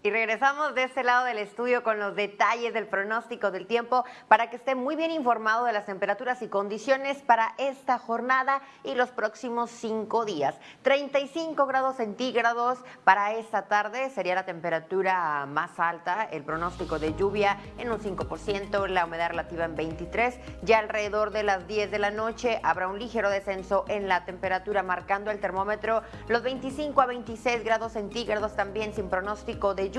Y regresamos de este lado del estudio con los detalles del pronóstico del tiempo para que esté muy bien informado de las temperaturas y condiciones para esta jornada y los próximos cinco días. 35 grados centígrados para esta tarde sería la temperatura más alta, el pronóstico de lluvia en un 5%, la humedad relativa en 23, ya alrededor de las 10 de la noche habrá un ligero descenso en la temperatura marcando el termómetro los 25 a 26 grados centígrados también sin pronóstico de lluvia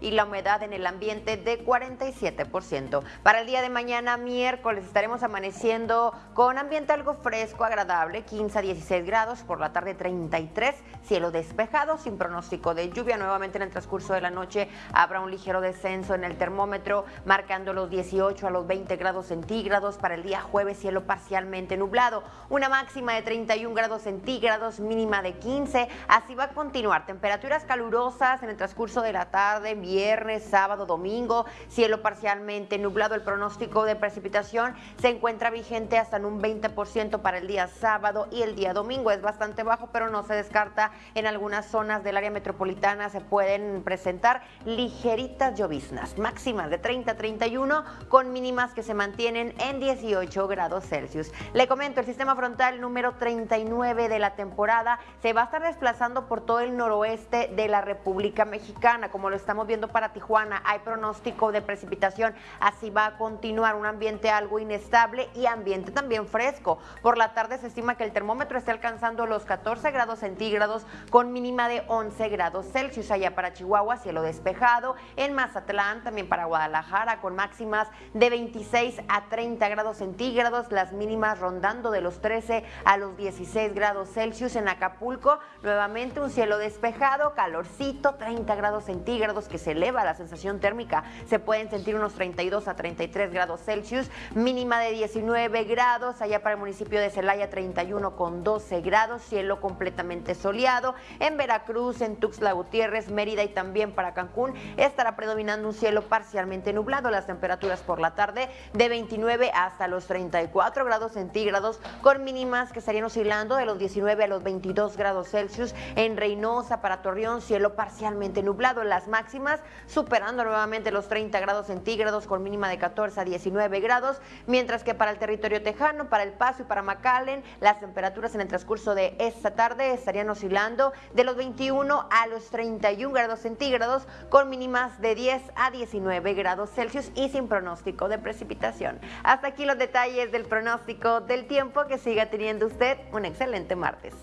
y la humedad en el ambiente de 47%. Para el día de mañana, miércoles, estaremos amaneciendo con ambiente algo fresco, agradable, 15 a 16 grados, por la tarde 33, cielo despejado, sin pronóstico de lluvia. Nuevamente en el transcurso de la noche habrá un ligero descenso en el termómetro, marcando los 18 a los 20 grados centígrados. Para el día jueves, cielo parcialmente nublado, una máxima de 31 grados centígrados, mínima de 15. Así va a continuar, temperaturas calurosas en el transcurso de la tarde, viernes, sábado, domingo, cielo parcialmente nublado. El pronóstico de precipitación se encuentra vigente hasta en un 20% para el día sábado y el día domingo. Es bastante bajo, pero no se descarta en algunas zonas del área metropolitana se pueden presentar ligeritas lloviznas, máximas de 30 a 31 con mínimas que se mantienen en 18 grados Celsius. Le comento, el sistema frontal número 39 de la temporada se va a estar desplazando por todo el noroeste de la República Mexicana como lo estamos viendo para Tijuana, hay pronóstico de precipitación, así va a continuar un ambiente algo inestable y ambiente también fresco. Por la tarde se estima que el termómetro esté alcanzando los 14 grados centígrados con mínima de 11 grados Celsius. Allá para Chihuahua, cielo despejado. En Mazatlán, también para Guadalajara, con máximas de 26 a 30 grados centígrados, las mínimas rondando de los 13 a los 16 grados Celsius. En Acapulco, nuevamente un cielo despejado, calorcito, 30 grados centígrados centígrados, que se eleva la sensación térmica. Se pueden sentir unos 32 a 33 grados Celsius, mínima de 19 grados, allá para el municipio de Celaya 31 con 12 grados, cielo completamente soleado. En Veracruz, en Tuxtla Gutiérrez, Mérida y también para Cancún estará predominando un cielo parcialmente nublado. Las temperaturas por la tarde de 29 hasta los 34 grados centígrados, con mínimas que estarían oscilando de los 19 a los 22 grados Celsius. En Reynosa, para Torreón, cielo parcialmente nublado máximas, superando nuevamente los 30 grados centígrados con mínima de 14 a 19 grados, mientras que para el territorio tejano, para El Paso y para McAllen, las temperaturas en el transcurso de esta tarde estarían oscilando de los 21 a los 31 grados centígrados con mínimas de 10 a 19 grados Celsius y sin pronóstico de precipitación. Hasta aquí los detalles del pronóstico del tiempo. Que siga teniendo usted un excelente martes.